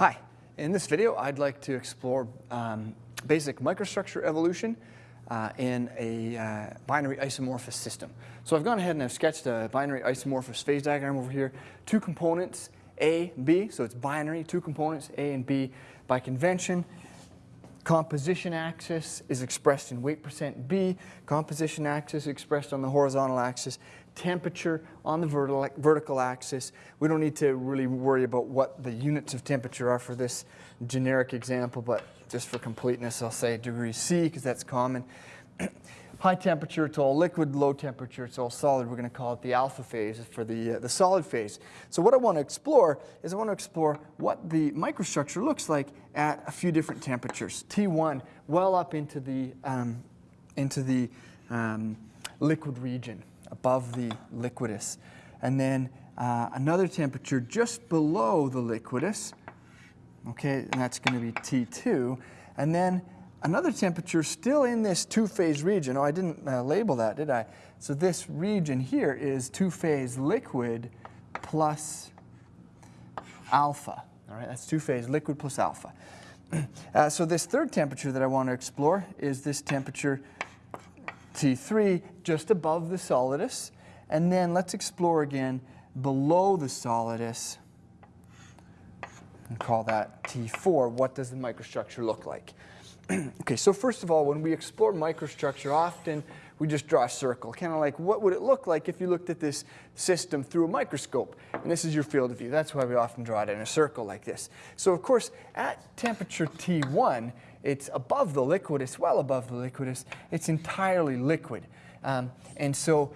Hi, in this video I'd like to explore um, basic microstructure evolution uh, in a uh, binary isomorphous system. So I've gone ahead and I've sketched a binary isomorphous phase diagram over here. Two components, A, B, so it's binary, two components, A and B. By convention, composition axis is expressed in weight percent B, composition axis expressed on the horizontal axis, temperature on the vertical, vertical axis. We don't need to really worry about what the units of temperature are for this generic example, but just for completeness, I'll say degree C because that's common. High temperature, it's all liquid. Low temperature, it's all solid. We're going to call it the alpha phase for the, uh, the solid phase. So what I want to explore is I want to explore what the microstructure looks like at a few different temperatures. T1, well up into the, um, into the um, liquid region, above the liquidus. And then uh, another temperature just below the liquidus, okay, and that's going to be T2. And then another temperature still in this two-phase region. Oh, I didn't uh, label that, did I? So this region here is two-phase liquid plus alpha. All right, that's two-phase liquid plus alpha. Uh, so this third temperature that I want to explore is this temperature T3 just above the solidus. And then let's explore again below the solidus and call that T4. What does the microstructure look like? okay, so first of all, when we explore microstructure, often we just draw a circle, kind of like what would it look like if you looked at this system through a microscope? And this is your field of view. That's why we often draw it in a circle like this. So of course, at temperature T1, it's above the liquidus, well above the liquidus. It's entirely liquid. Um, and so,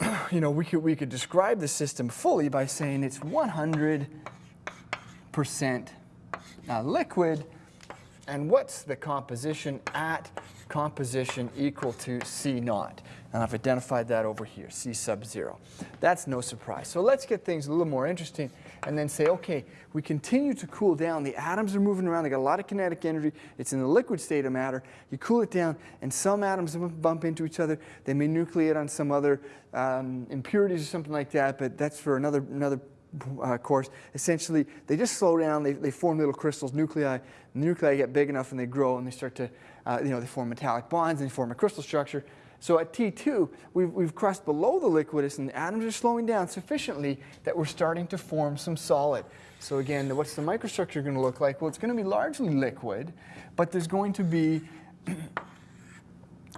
you know, we could, we could describe the system fully by saying it's 100% uh, liquid, and what's the composition at composition equal to C naught? And I've identified that over here, C sub zero. That's no surprise. So let's get things a little more interesting and then say, okay, we continue to cool down. The atoms are moving around. They got a lot of kinetic energy. It's in the liquid state of matter. You cool it down, and some atoms bump into each other. They may nucleate on some other um, impurities or something like that, but that's for another, another uh, course, essentially they just slow down, they, they form little crystals, nuclei, nuclei get big enough and they grow and they start to, uh, you know, they form metallic bonds and they form a crystal structure. So at T2, we've, we've crossed below the liquidus and the atoms are slowing down sufficiently that we're starting to form some solid. So again, what's the microstructure going to look like? Well, it's going to be largely liquid, but there's going to be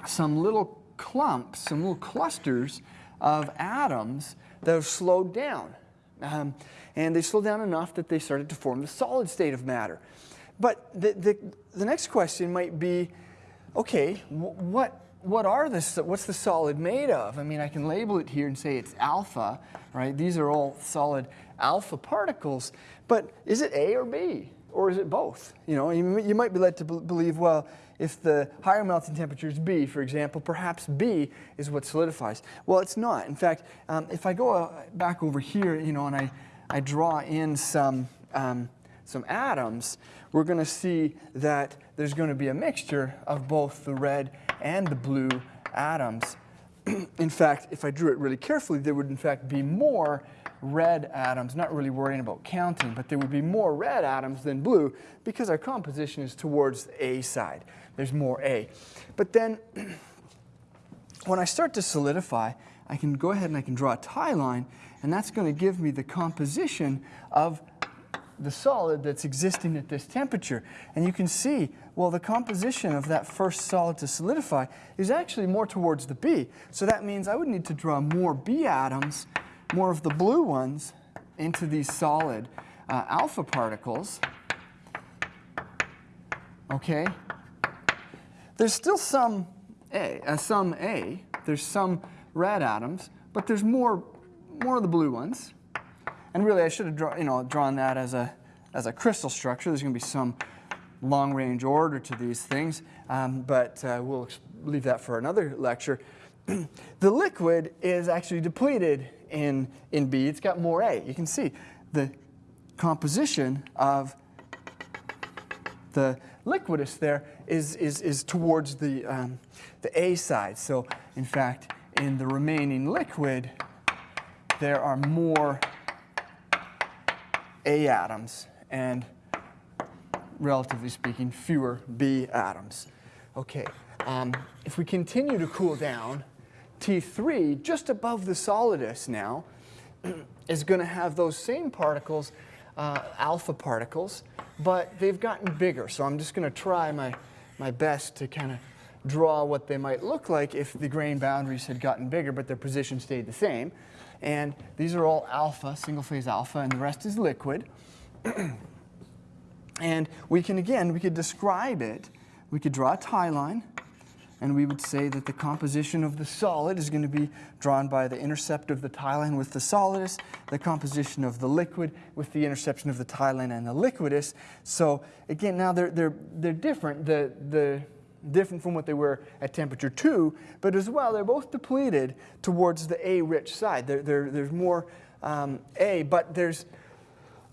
some little clumps, some little clusters of atoms that have slowed down. Um, and they slowed down enough that they started to form the solid state of matter. But the, the, the next question might be, okay, what, what are this, what's the solid made of? I mean, I can label it here and say it's alpha, right? These are all solid alpha particles, but is it A or B? Or is it both? You know, you, you might be led to believe, well, if the higher melting temperature is B, for example, perhaps B is what solidifies. Well, it's not. In fact, um, if I go uh, back over here, you know, and I, I draw in some, um, some atoms, we're going to see that there's going to be a mixture of both the red and the blue atoms. in fact, if I drew it really carefully, there would in fact be more red atoms, not really worrying about counting, but there would be more red atoms than blue because our composition is towards the A side. There's more A. But then when I start to solidify, I can go ahead and I can draw a tie line, and that's going to give me the composition of the solid that's existing at this temperature. And you can see, well, the composition of that first solid to solidify is actually more towards the B. So that means I would need to draw more B atoms more of the blue ones into these solid uh, alpha particles. Okay? There's still some A, uh, some A. There's some red atoms, but there's more, more of the blue ones. And really, I should have draw, you know, drawn that as a, as a crystal structure. There's going to be some long-range order to these things, um, but uh, we'll leave that for another lecture. the liquid is actually depleted in, in B, it's got more A. You can see the composition of the liquidus there is, is, is towards the, um, the A side. So in fact, in the remaining liquid, there are more A atoms and relatively speaking, fewer B atoms. Okay, um, if we continue to cool down, T3, just above the solidus now, is going to have those same particles, uh, alpha particles, but they've gotten bigger. So I'm just going to try my, my best to kind of draw what they might look like if the grain boundaries had gotten bigger, but their position stayed the same. And these are all alpha, single phase alpha, and the rest is liquid. and we can, again, we could describe it. We could draw a tie line and we would say that the composition of the solid is going to be drawn by the intercept of the tie line with the solidus, the composition of the liquid with the interception of the tie line and the liquidus. So again, now they're, they're, they're different, the, the, different from what they were at temperature 2, but as well, they're both depleted towards the A-rich side. They're, they're, there's more um, A, but there's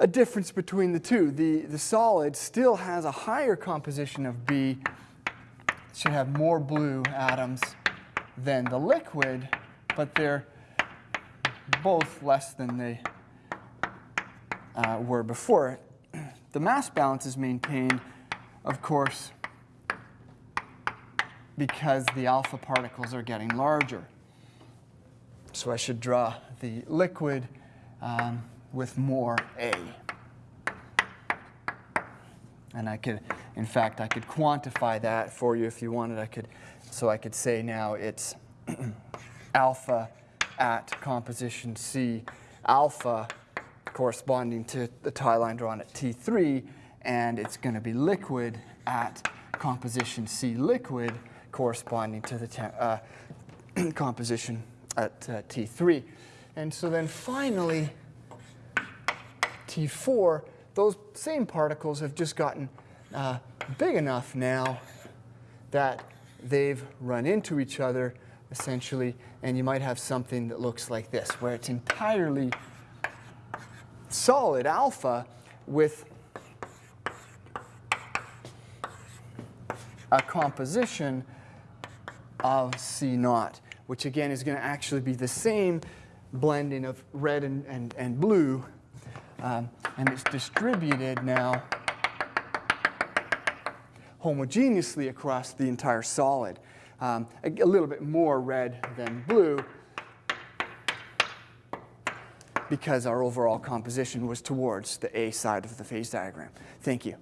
a difference between the two. The, the solid still has a higher composition of B should have more blue atoms than the liquid, but they're both less than they uh, were before. The mass balance is maintained, of course, because the alpha particles are getting larger. So I should draw the liquid um, with more A. And I could, in fact, I could quantify that for you if you wanted. I could, so I could say now it's alpha at composition C alpha corresponding to the tie line drawn at T3, and it's going to be liquid at composition C liquid corresponding to the uh, composition at uh, T3. And so then finally, T4 those same particles have just gotten uh, big enough now that they've run into each other essentially, and you might have something that looks like this, where it's entirely solid alpha with a composition of C naught, which again is going to actually be the same blending of red and, and, and blue um, and it's distributed now homogeneously across the entire solid. Um, a, a little bit more red than blue because our overall composition was towards the A side of the phase diagram. Thank you.